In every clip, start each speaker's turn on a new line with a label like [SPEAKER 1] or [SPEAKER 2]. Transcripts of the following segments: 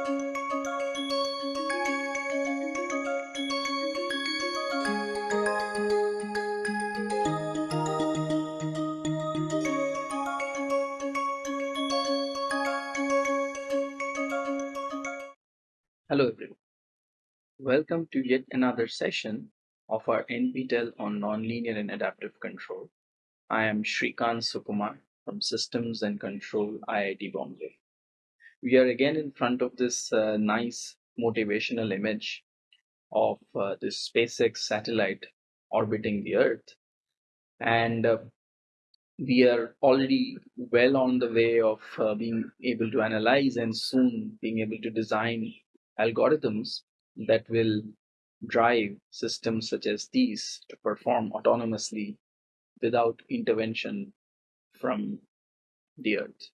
[SPEAKER 1] Hello everyone. Welcome to yet another session of our NPTEL on Nonlinear and Adaptive Control. I am Srikant Sukumar from Systems and Control IIT Bombay. We are again in front of this uh, nice motivational image of uh, this SpaceX satellite orbiting the Earth. And uh, we are already well on the way of uh, being able to analyze and soon being able to design algorithms that will drive systems such as these to perform autonomously without intervention from the earth.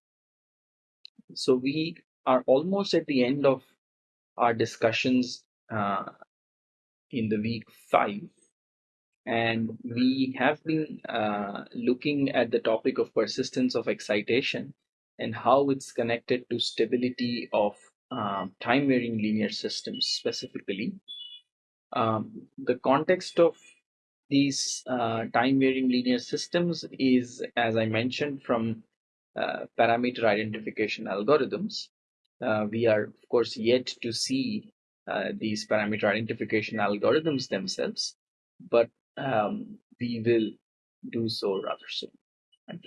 [SPEAKER 1] So we are almost at the end of our discussions uh, in the week five, and we have been uh, looking at the topic of persistence of excitation and how it's connected to stability of um, time varying linear systems specifically. Um, the context of these uh, time varying linear systems is, as I mentioned, from uh, parameter identification algorithms. Uh, we are, of course, yet to see uh, these parameter identification algorithms themselves, but um, we will do so rather soon. Right?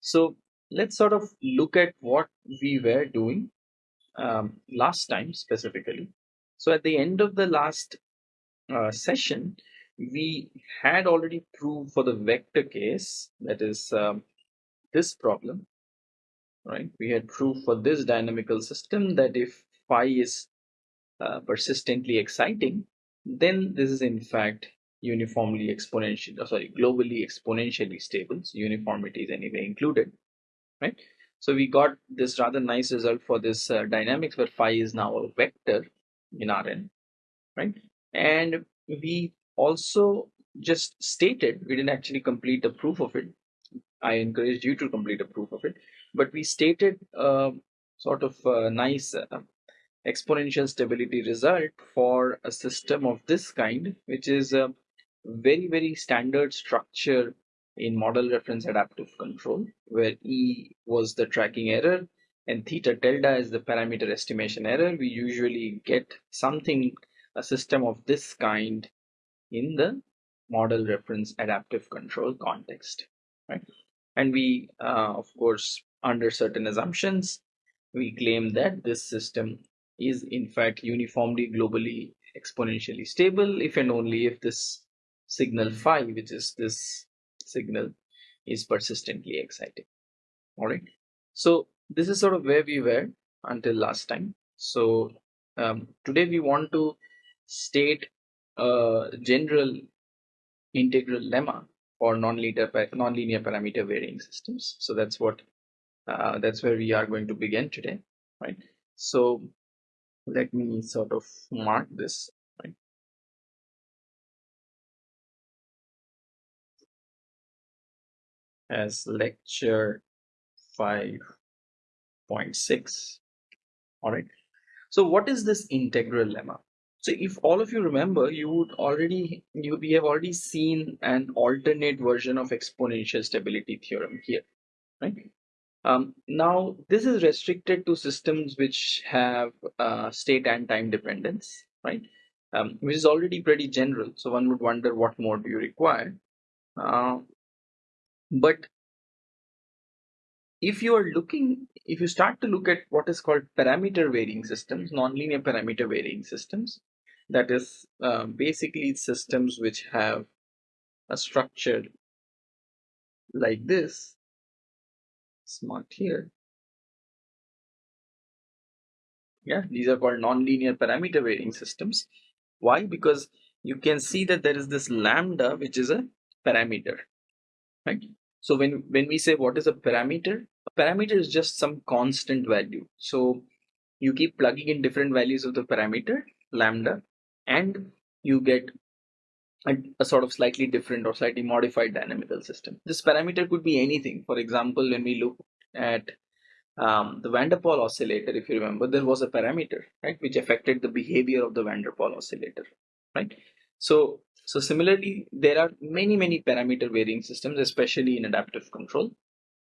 [SPEAKER 1] So let's sort of look at what we were doing um, last time specifically. So at the end of the last uh, session, we had already proved for the vector case, that is um, this problem, right? We had proved for this dynamical system that if phi is uh, persistently exciting, then this is in fact uniformly exponential, oh, sorry, globally exponentially stable. So uniformity is anyway included, right? So we got this rather nice result for this uh, dynamics where phi is now a vector in Rn, right? And we also just stated, we didn't actually complete the proof of it. I encouraged you to complete a proof of it, but we stated uh, sort of a nice uh, exponential stability result for a system of this kind, which is a very, very standard structure in model reference adaptive control, where E was the tracking error and theta tilde is the parameter estimation error. We usually get something, a system of this kind in the model reference adaptive control context, right? And we, uh, of course, under certain assumptions, we claim that this system is in fact uniformly globally exponentially stable if and only if this signal phi, which is this signal is persistently exciting. All right so this is sort of where we were until last time. So um, today we want to state a general integral lemma for nonlinear nonlinear parameter varying systems. So that's what uh, that's where we are going to begin today right? So let me sort of mark this right? As lecture 5.6 all right. So what is this integral lemma? So if all of you remember you would already you we have already seen an alternate version of exponential stability theorem here right um, now this is restricted to systems which have uh, state and time dependence right? Um, which is already pretty general so one would wonder what more do you require. Uh, but if you are looking, if you start to look at what is called parameter varying systems, nonlinear parameter varying systems, that is uh, basically systems which have a structure like this, smart here. Yeah, these are called nonlinear parameter varying systems. Why? Because you can see that there is this lambda, which is a parameter, right? So when, when we say what is a parameter, a parameter is just some constant value. So you keep plugging in different values of the parameter, lambda, and you get a, sort of slightly different or slightly modified dynamical system. This parameter could be anything. For example, when we look at um, the van der Pol oscillator, if you remember, there was a parameter, right, which affected the behavior of the van der Pol oscillator, right? So, so similarly, there are many, many parameter varying systems, especially in adaptive control,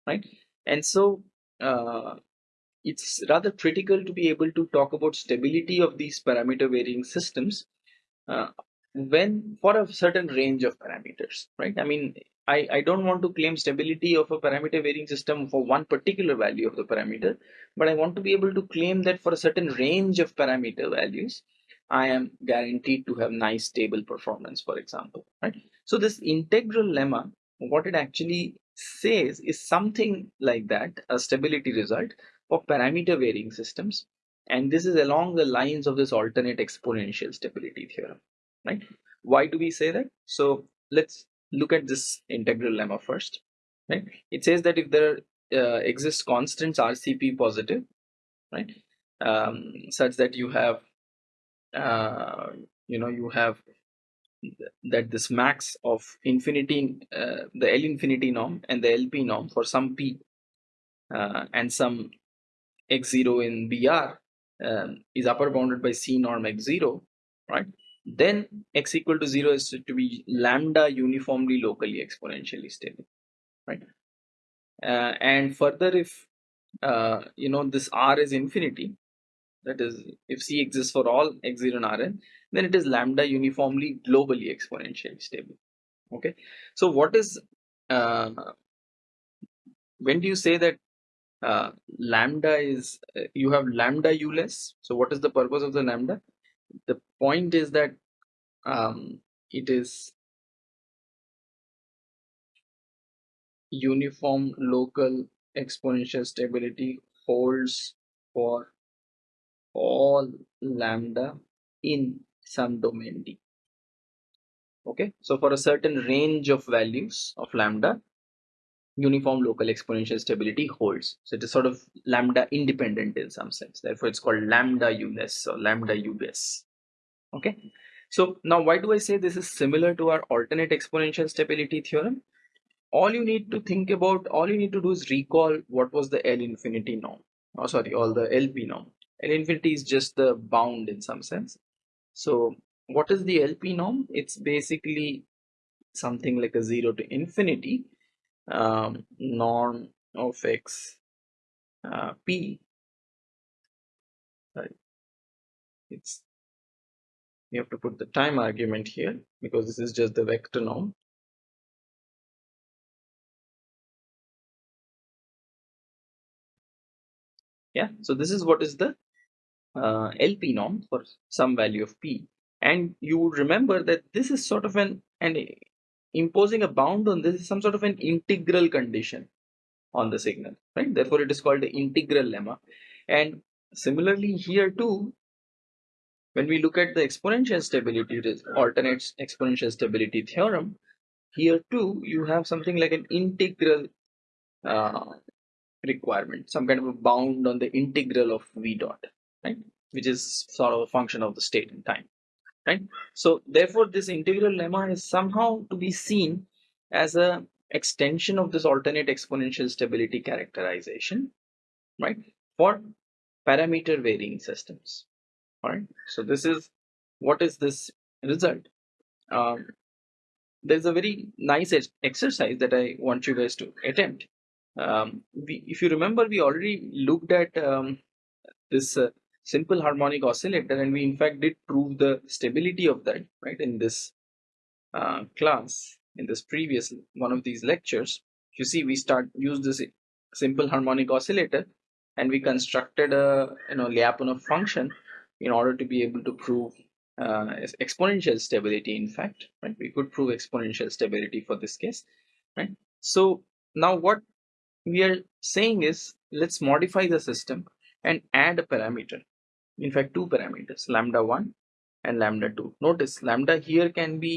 [SPEAKER 1] right? And so, uh, it's rather critical to be able to talk about stability of these parameter varying systems uh, when for a certain range of parameters, right? I mean, I, I don't want to claim stability of a parameter varying system for one particular value of the parameter, but I want to be able to claim that for a certain range of parameter values, I am guaranteed to have nice stable performance, for example, right? So this integral lemma, what it actually says is something like that, a stability result for parameter varying systems. And this is along the lines of this alternate exponential stability theorem, right? Why do we say that? So let's look at this integral lemma first right it says that if there uh, exists constants rcp positive right um, such that you have uh, you know you have that this max of infinity uh, the L infinity norm and the LP norm for some P uh, and some x0 in BR um, is upper bounded by C norm x0 right then x equal to 0 is to be lambda uniformly locally exponentially stable right? Uh, and further if uh, you know this r is infinity that is if c exists for all x0 and rn then it is lambda uniformly globally exponentially stable okay? So what is uh, when do you say that uh, lambda is uh, you have lambda u less? So what is the purpose of the lambda the point is that um, it is uniform local exponential stability holds for all lambda in some domain D. Okay, so for a certain range of values of lambda, uniform local exponential stability holds. So it is sort of lambda independent in some sense. Therefore, it's called lambda u less or lambda u less. Okay, so now why do I say this is similar to our alternate exponential stability theorem? All you need to think about, all you need to do is recall what was the L infinity norm. Oh, sorry, all the LP norm. L infinity is just the bound in some sense. So what is the LP norm? It's basically something like a zero to infinity um, norm of x uh, p. Sorry. It's you have to put the time argument here because this is just the vector norm yeah so this is what is the uh, lp norm for some value of p and you would remember that this is sort of an and imposing a bound on this is some sort of an integral condition on the signal right? Therefore it is called the integral lemma. And similarly here too when we look at the exponential stability alternate exponential stability theorem here too you have something like an integral uh, requirement some kind of a bound on the integral of v dot right? Which is sort of a function of the state and time right? So therefore this integral lemma is somehow to be seen as a extension of this alternate exponential stability characterization right for parameter varying systems all right so this is what is this result? Um, there's a very nice exercise that i want you guys to attempt. Um, we, if you remember we already looked at um, this uh, simple harmonic oscillator and we in fact did prove the stability of that right in this uh, class in this previous one of these lectures. You see we start use this simple harmonic oscillator and we constructed a you know Lyapunov function in order to be able to prove uh, exponential stability in fact right? We could prove exponential stability for this case right? So now what we are saying is let's modify the system and add a parameter in fact two parameters lambda 1 and lambda 2 notice lambda here can be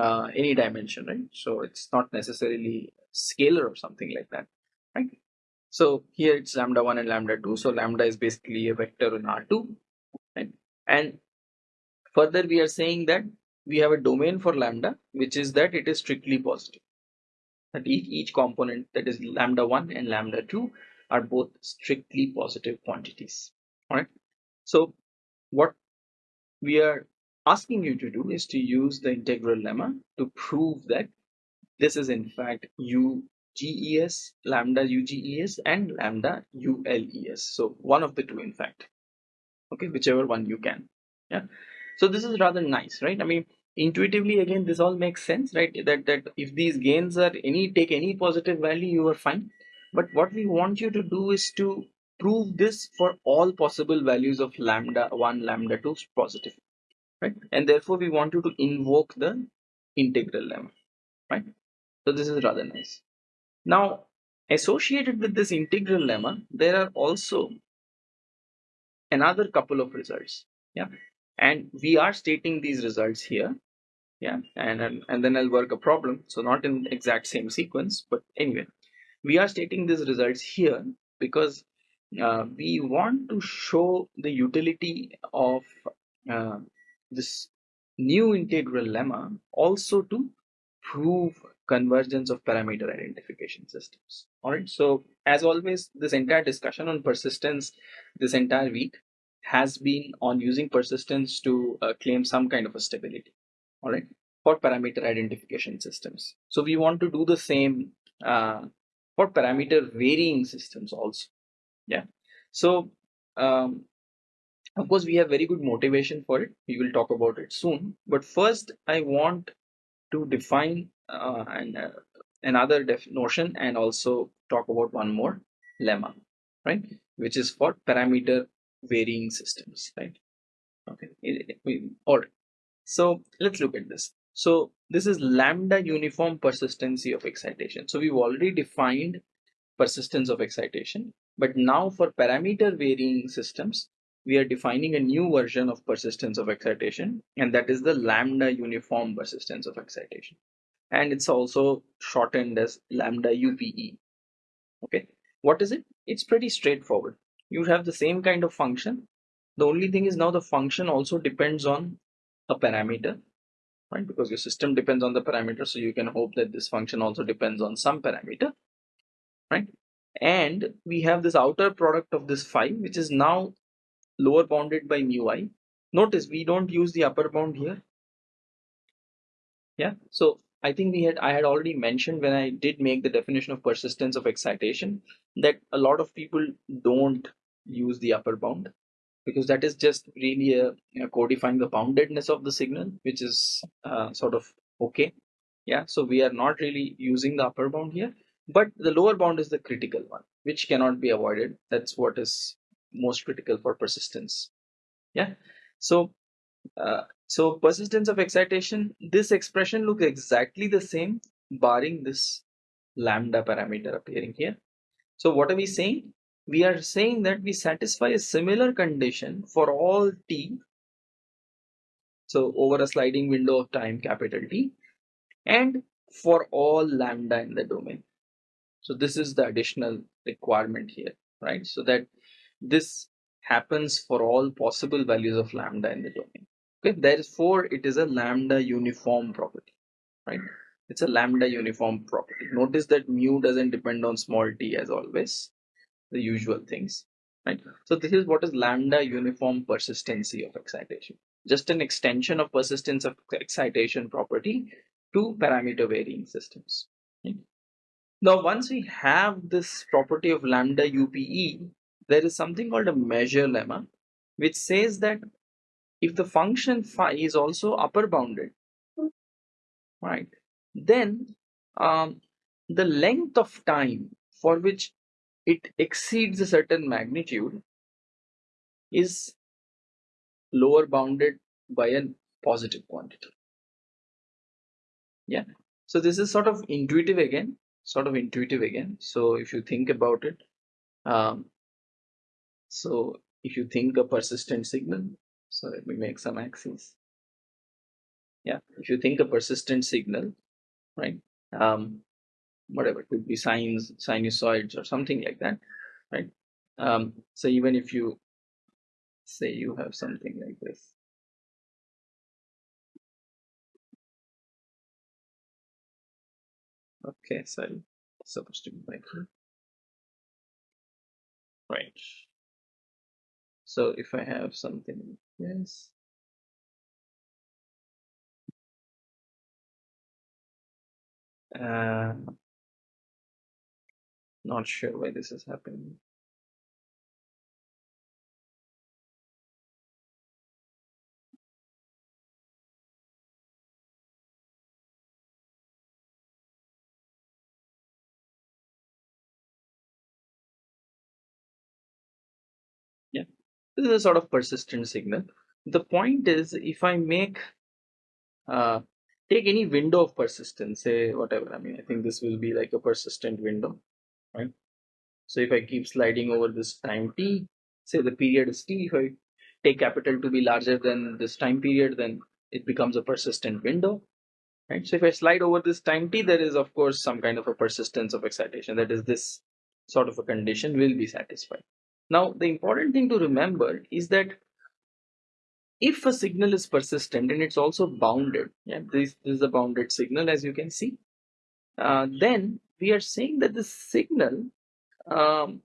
[SPEAKER 1] uh, any dimension right so it's not necessarily scalar or something like that right so here it's lambda 1 and lambda 2 so lambda is basically a vector in r2 right? and further we are saying that we have a domain for lambda which is that it is strictly positive that each, each component that is lambda 1 and lambda 2 are both strictly positive quantities. All right. So what we are asking you to do is to use the integral lemma to prove that this is in fact UGES, lambda UGES and lambda ULES. So one of the two in fact. Okay, whichever one you can. Yeah. So this is rather nice, right? I mean, intuitively again this all makes sense right that that if these gains are any take any positive value you are fine but what we want you to do is to prove this for all possible values of lambda 1 lambda 2 positive right? And therefore we want you to invoke the integral lemma right? So this is rather nice. Now associated with this integral lemma there are also another couple of results yeah? And we are stating these results here yeah? And, and and then i'll work a problem. So not in exact same sequence but anyway. We are stating these results here because uh, we want to show the utility of uh, this new integral lemma also to prove convergence of parameter identification systems. All right so as always this entire discussion on persistence this entire week has been on using persistence to uh, claim some kind of a stability. All right for parameter identification systems. So we want to do the same uh, for parameter varying systems also yeah. So um, of course we have very good motivation for it. We will talk about it soon. But first i want to define uh, an, uh, another notion and also talk about one more lemma right? Which is for parameter varying systems right? Okay. All right. So let's look at this. So this is lambda uniform persistency of excitation. So we've already defined persistence of excitation, but now for parameter varying systems, we are defining a new version of persistence of excitation, and that is the lambda uniform persistence of excitation. And it's also shortened as lambda UPE. Okay, what is it? It's pretty straightforward. You have the same kind of function. The only thing is now the function also depends on a parameter right because your system depends on the parameter so you can hope that this function also depends on some parameter right and we have this outer product of this phi which is now lower bounded by mu i. Notice we don't use the upper bound here. Yeah so i think we had i had already mentioned when i did make the definition of persistence of excitation that a lot of people don't use the upper bound because that is just really a, codifying the boundedness of the signal which is uh, sort of okay. Yeah so we are not really using the upper bound here but the lower bound is the critical one which cannot be avoided. That's what is most critical for persistence. Yeah. So uh, so persistence of excitation this expression looks exactly the same barring this lambda parameter appearing here. So what are we saying? We are saying that we satisfy a similar condition for all t. So over a sliding window of time capital T and for all lambda in the domain so this is the additional requirement here right? So that this happens for all possible values of lambda in the domain. Okay therefore it is a lambda uniform property right? It's a lambda uniform property. Notice that mu doesn't depend on small t as always the usual things right? So this is what is lambda uniform persistency of excitation. Just an extension of persistence of excitation property to parameter varying systems right? Now once we have this property of lambda upe there is something called a measure lemma which says that if the function phi is also upper bounded right then um, the length of time for which it exceeds a certain magnitude is lower bounded by a positive quantity. Yeah. So this is sort of intuitive again sort of intuitive again. So if you think about it um, so if you think a persistent signal so let me make some axes. Yeah if you think a persistent signal right um, whatever could be sines sinusoids or something like that right? Um, so even if you say you have something like this okay supposed to be like right. So if I have something yes uh, not sure why this is happening this is a sort of persistent signal. The point is if I make uh, take any window of persistence say whatever I mean I think this will be like a persistent window right? So if I keep sliding over this time t say the period is t if I take capital to be larger than this time period then it becomes a persistent window right? So if I slide over this time t there is of course some kind of a persistence of excitation. That is this sort of a condition will be satisfied now the important thing to remember is that if a signal is persistent and it's also bounded. Yeah this, this is a bounded signal as you can see. Uh, then we are saying that the signal um,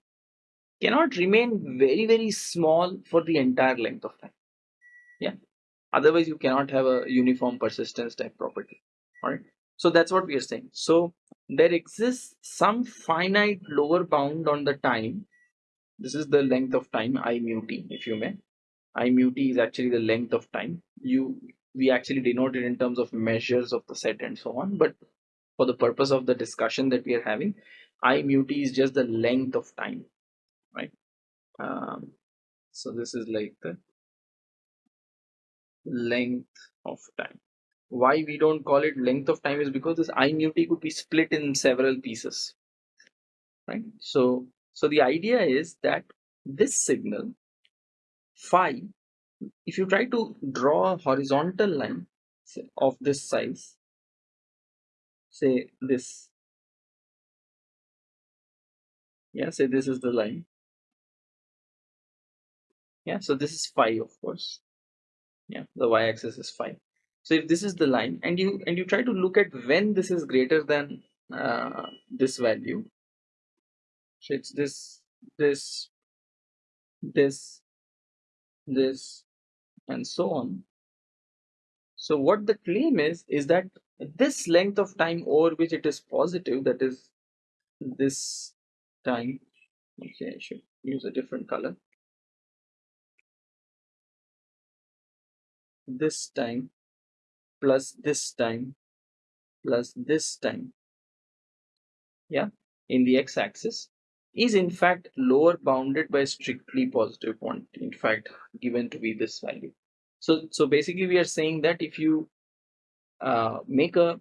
[SPEAKER 1] cannot remain very very small for the entire length of time. Yeah otherwise you cannot have a uniform persistence type property. All right so that's what we are saying. So there exists some finite lower bound on the time this is the length of time i mu t if you may. I mu t is actually the length of time. You we actually denote it in terms of measures of the set and so on but for the purpose of the discussion that we are having i mu t is just the length of time right? Um, so this is like the length of time. Why we don't call it length of time is because this i mu t could be split in several pieces right? So so the idea is that this signal phi if you try to draw a horizontal line of this size say this. Yeah say this is the line. Yeah so this is phi of course. Yeah the y-axis is phi. So if this is the line and you and you try to look at when this is greater than uh, this value it's this this this this and so on. So what the claim is is that this length of time over which it is positive that is this time okay i should use a different color. This time plus this time plus this time. Yeah in the x-axis is in fact lower bounded by strictly positive quantity in fact given to be this value. So so basically we are saying that if you uh, make a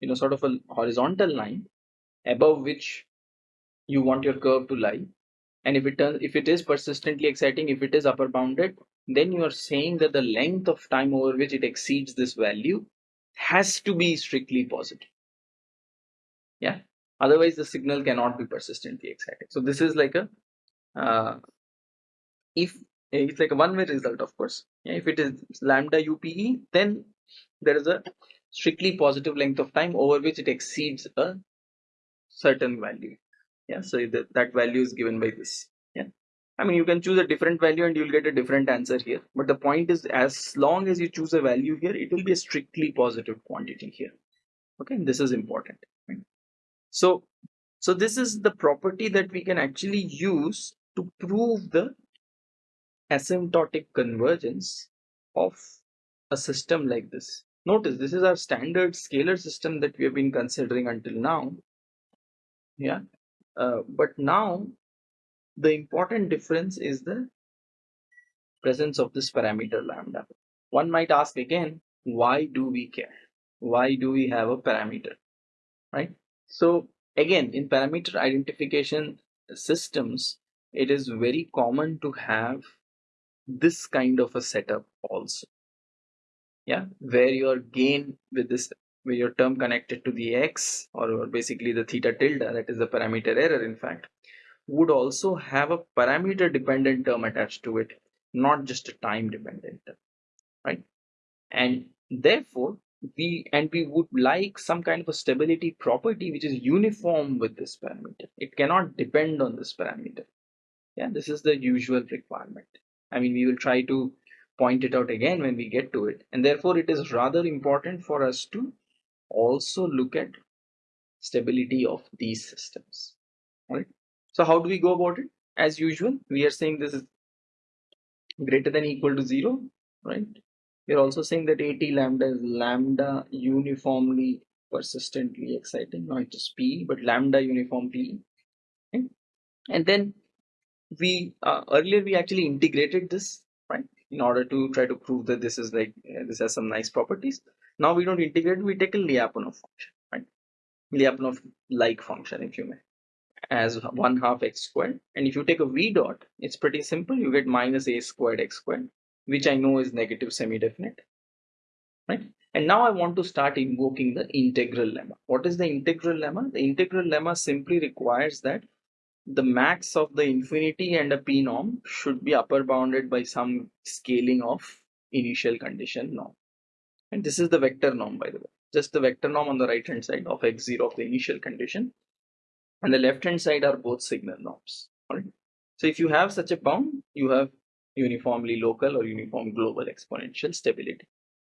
[SPEAKER 1] you know sort of a horizontal line above which you want your curve to lie and if it turns if it is persistently exciting if it is upper bounded then you are saying that the length of time over which it exceeds this value has to be strictly positive. Yeah otherwise the signal cannot be persistently excited so this is like a uh, if it's like a one-way result of course. Yeah, if it is lambda upe then there is a strictly positive length of time over which it exceeds a certain value. Yeah so that, that value is given by this. Yeah. I mean you can choose a different value and you'll get a different answer here. But the point is as long as you choose a value here it will be a strictly positive quantity here. Okay and this is important? So so this is the property that we can actually use to prove the asymptotic convergence of a system like this. Notice this is our standard scalar system that we have been considering until now. Yeah. Uh, but now the important difference is the presence of this parameter lambda. One might ask again why do we care? Why do we have a parameter? Right so again in parameter identification systems it is very common to have this kind of a setup also. Yeah where your gain with this where your term connected to the x or basically the theta tilde that is the parameter error in fact would also have a parameter dependent term attached to it not just a time dependent term right? And therefore we and we would like some kind of a stability property which is uniform with this parameter. It cannot depend on this parameter. Yeah this is the usual requirement. I mean we will try to point it out again when we get to it. And therefore it is rather important for us to also look at stability of these systems. Right. So how do we go about it? As usual we are saying this is greater than equal to zero right we're also saying that AT lambda is lambda uniformly persistently exciting, not just P, but lambda uniformly. Okay? And then we uh, earlier we actually integrated this right in order to try to prove that this is like uh, this has some nice properties. Now we don't integrate, we take a Lyapunov function, right? Lyapunov like function, if you may, as one half x squared. And if you take a v dot, it's pretty simple. You get minus a squared x squared which I know is negative semi-definite, right? And now I want to start invoking the integral lemma. What is the integral lemma? The integral lemma simply requires that the max of the infinity and a p norm should be upper bounded by some scaling of initial condition norm. And this is the vector norm, by the way. Just the vector norm on the right hand side of x0 of the initial condition. And the left hand side are both signal norms. All right. So if you have such a bound, you have uniformly local or uniform global exponential stability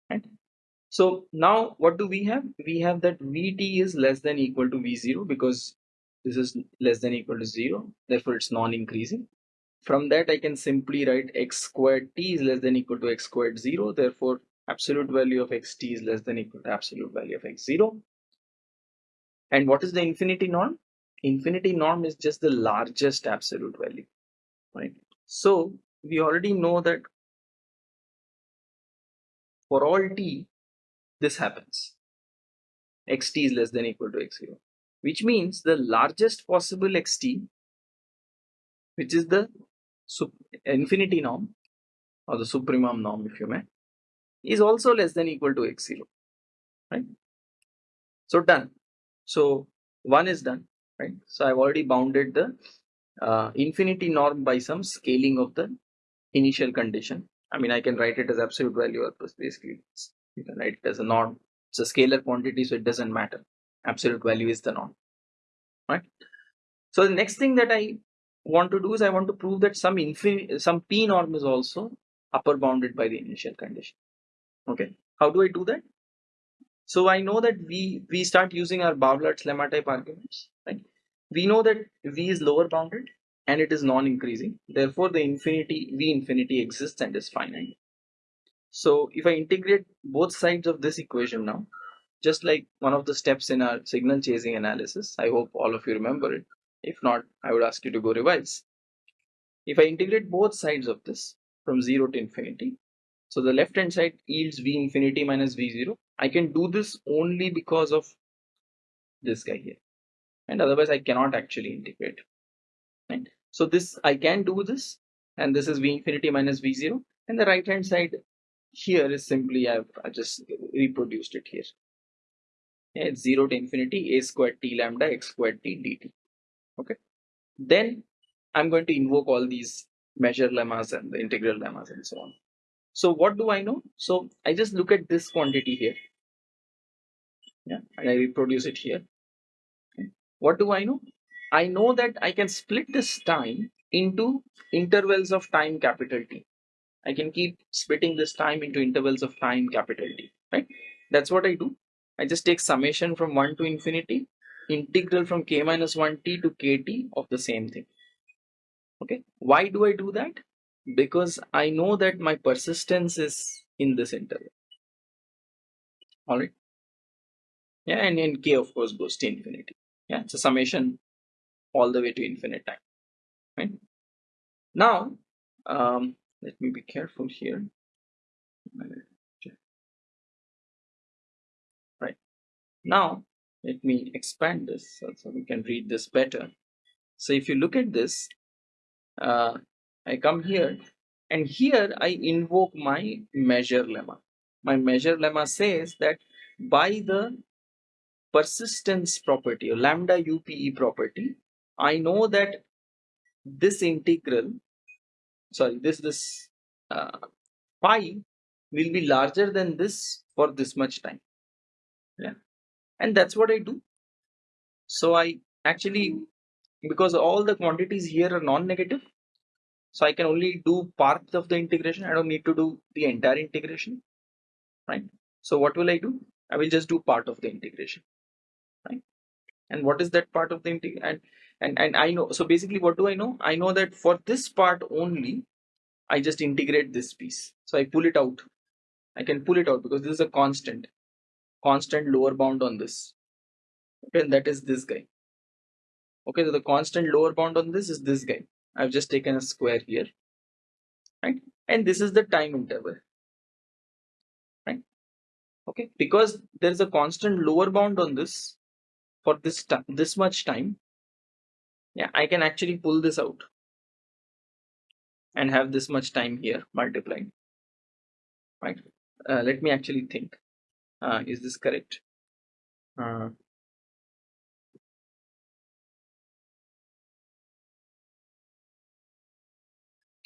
[SPEAKER 1] right? So now what do we have? We have that vt is less than equal to v0 because this is less than equal to 0 therefore it's non-increasing. From that i can simply write x squared t is less than equal to x squared 0 therefore absolute value of xt is less than equal to absolute value of x0 and what is the infinity norm? Infinity norm is just the largest absolute value right? So we already know that for all t this happens. Xt is less than equal to x0 which means the largest possible xt which is the infinity norm or the supremum norm if you may is also less than equal to x0 right? So done. So one is done right? So i've already bounded the uh, infinity norm by some scaling of the initial condition. I mean, I can write it as absolute value or basically you can write it as a norm. It's a scalar quantity, so it doesn't matter. Absolute value is the norm, right? So the next thing that I want to do is I want to prove that some some p norm is also upper bounded by the initial condition. Okay, how do I do that? So I know that we we start using our Barbalat's lemma type arguments, right? We know that v is lower bounded and it is non-increasing. Therefore the infinity v infinity exists and is finite. So if i integrate both sides of this equation now just like one of the steps in our signal chasing analysis i hope all of you remember it. If not i would ask you to go revise. If i integrate both sides of this from 0 to infinity so the left hand side yields v infinity minus v0 i can do this only because of this guy here. And otherwise i cannot actually integrate right? So this i can do this and this is v infinity minus v0 and the right hand side here is simply i've I just reproduced it here. Yeah, it's 0 to infinity a squared t lambda x squared t dt okay? Then i'm going to invoke all these measure lemmas and the integral lemmas and so on. So what do i know? So i just look at this quantity here. Yeah and i reproduce it here. What do i know I know that I can split this time into intervals of time capital T. I can keep splitting this time into intervals of time capital T, right? That's what I do. I just take summation from 1 to infinity, integral from k minus 1t to kt of the same thing. Okay, why do I do that? Because I know that my persistence is in this interval. Alright. Yeah, and then k of course goes to infinity. Yeah, it's a summation all the way to infinite time right? Now um, let me be careful here. Right. Now let me expand this so, so we can read this better. So if you look at this uh, I come here and here I invoke my measure lemma. My measure lemma says that by the persistence property or lambda upe property I know that this integral, sorry, this this uh, pi will be larger than this for this much time. yeah. And that's what i do. So i actually because all the quantities here are non-negative so i can only do part of the integration. I don't need to do the entire integration right? So what will i do? I will just do part of the integration right? And what is that part of the integration and, and i know so basically what do i know? I know that for this part only i just integrate this piece. So i pull it out. I can pull it out because this is a constant. Constant lower bound on this. Okay and that is this guy. Okay so the constant lower bound on this is this guy. I've just taken a square here. Right? And this is the time interval. Right? Okay because there is a constant lower bound on this for this this much time yeah i can actually pull this out and have this much time here multiplied. Right. Uh, let me actually think. Uh, is this correct? Uh,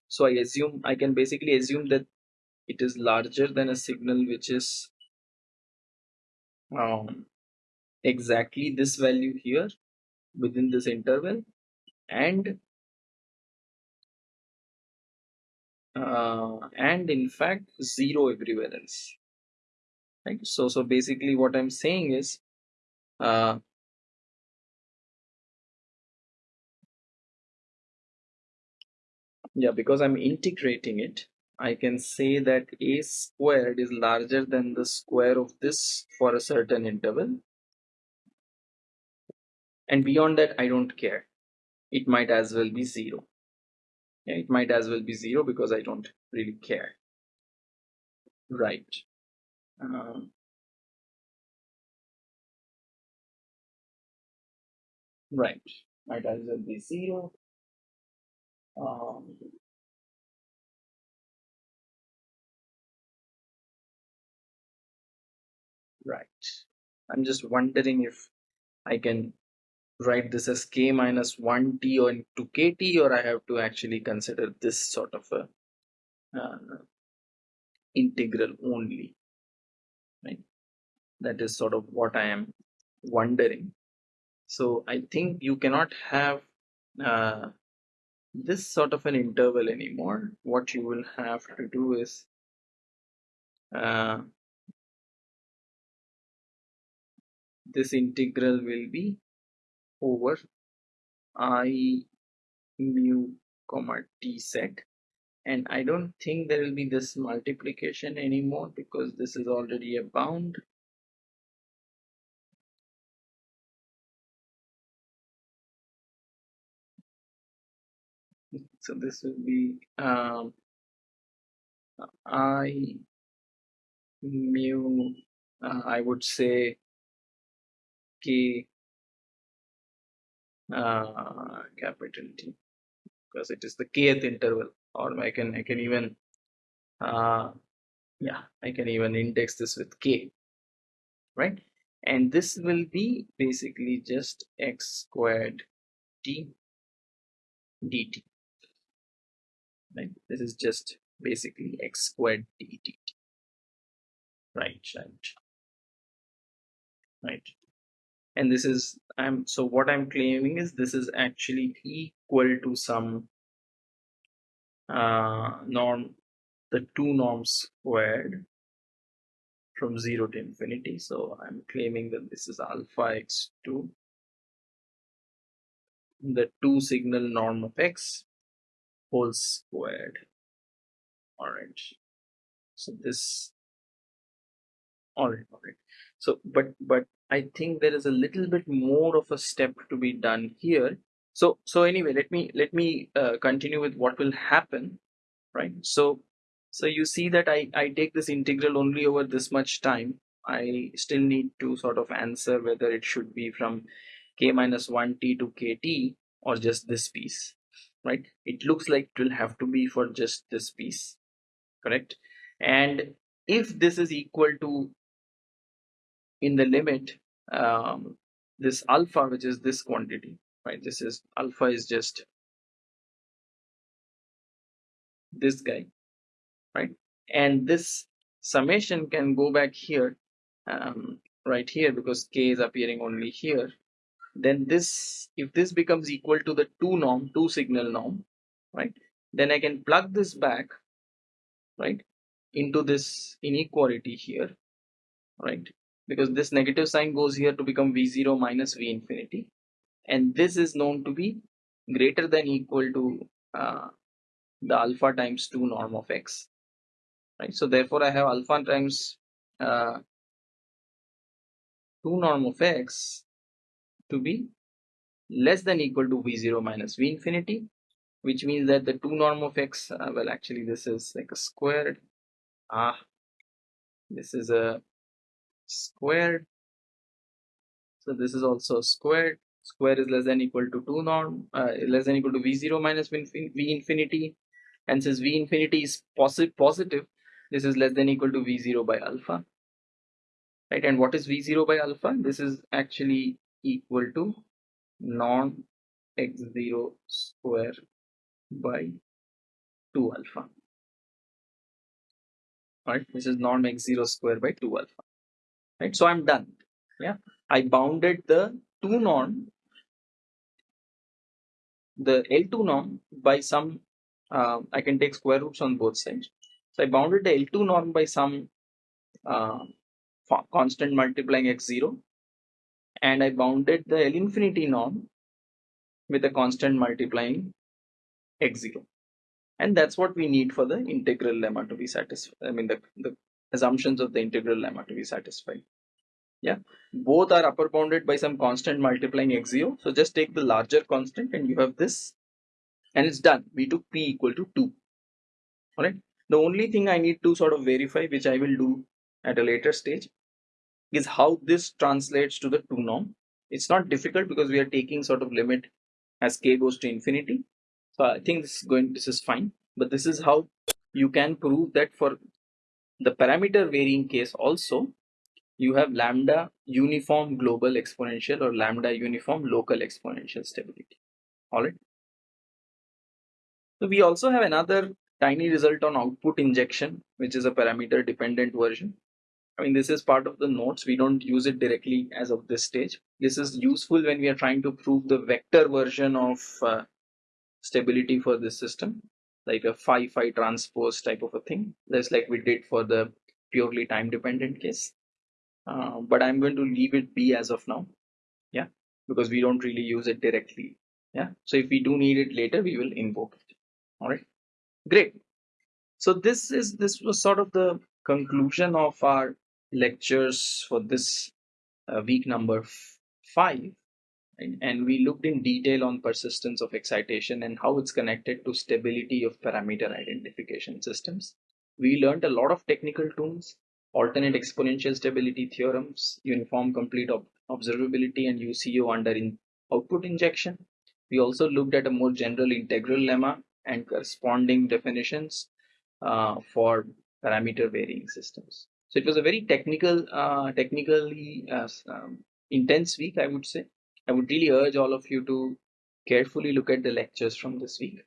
[SPEAKER 1] so i assume i can basically assume that it is larger than a signal which is um, exactly this value here within this interval and uh, and in fact zero everywhere else right? So so basically what i'm saying is uh, yeah because i'm integrating it i can say that a squared is larger than the square of this for a certain interval. And beyond that i don't care it might as well be zero. Yeah, it might as well be zero because i don't really care. Right. Um, right. Might as well be zero. Um, right. I'm just wondering if i can write this as k minus 1t or into kt or I have to actually consider this sort of a uh, integral only right? That is sort of what I am wondering. So I think you cannot have uh, this sort of an interval anymore. What you will have to do is uh, this integral will be over i mu comma t set and I don't think there will be this multiplication anymore because this is already a bound. So this will be um, I mu uh, I would say K uh, capital T because it is the kth interval. Or I can I can even uh, yeah I can even index this with K. Right? And this will be basically just x squared t dt. Right? This is just basically x squared dt. Right right. Right. And this is i'm so what i'm claiming is this is actually equal to some uh, norm the two norms squared from 0 to infinity. So i'm claiming that this is alpha x2 the two signal norm of x whole squared. All right. So this all right all right. So but but i think there is a little bit more of a step to be done here. So so anyway let me let me uh, continue with what will happen right? So so you see that i i take this integral only over this much time. I still need to sort of answer whether it should be from k minus 1t to kt or just this piece right? It looks like it will have to be for just this piece correct? And if this is equal to in the limit um, this alpha which is this quantity right? This is alpha is just this guy right? And this summation can go back here um, right here because k is appearing only here. Then this if this becomes equal to the 2 norm 2 signal norm right? Then I can plug this back right into this inequality here right because this negative sign goes here to become v0 minus v infinity. And this is known to be greater than equal to uh, the alpha times 2 norm of x right? So therefore I have alpha times uh, 2 norm of x to be less than equal to v0 minus v infinity which means that the 2 norm of x uh, well actually this is like a squared. Ah this is a squared. So this is also squared. Square is less than equal to 2 norm uh, less than equal to v0 minus v infinity. And since v infinity is positive positive this is less than equal to v0 by alpha. Right? And what is v0 by alpha? This is actually equal to norm x0 square by 2 alpha. Right? This is norm x0 square by 2 alpha right? So i'm done. Yeah. I bounded the 2 norm the L2 norm by some uh, I can take square roots on both sides. So I bounded the L2 norm by some uh, constant multiplying x0 and I bounded the L infinity norm with a constant multiplying x0 and that's what we need for the integral lemma to be satisfied I mean the, the assumptions of the integral lemma to be satisfied. Yeah? Both are upper bounded by some constant multiplying x0 so just take the larger constant and you have this. And it's done. We took p equal to 2 all right the only thing i need to sort of verify which i will do at a later stage is how this translates to the 2 norm. It's not difficult because we are taking sort of limit as k goes to infinity. So i think this is going this is fine. But this is how you can prove that for the parameter varying case also you have lambda uniform global exponential or lambda uniform local exponential stability. All right. So we also have another tiny result on output injection, which is a parameter dependent version. I mean, this is part of the notes. We don't use it directly as of this stage. This is useful when we are trying to prove the vector version of uh, stability for this system, like a phi phi transpose type of a thing. Just like we did for the purely time dependent case. Uh, but I'm going to leave it be as of now. Yeah, because we don't really use it directly. Yeah, so if we do need it later, we will invoke it. All right, great. So this is this was sort of the conclusion of our lectures for this uh, week number five. And we looked in detail on persistence of excitation and how it's connected to stability of parameter identification systems. We learned a lot of technical tools alternate exponential stability theorems, uniform complete ob observability, and UCO under in output injection. We also looked at a more general integral lemma and corresponding definitions uh, for parameter varying systems. So it was a very technical, uh, technically uh, um, intense week, I would say. I would really urge all of you to carefully look at the lectures from this week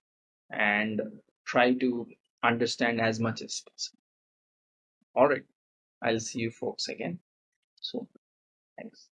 [SPEAKER 1] and try to understand as much as possible. All right. I'll see you folks again soon. Thanks.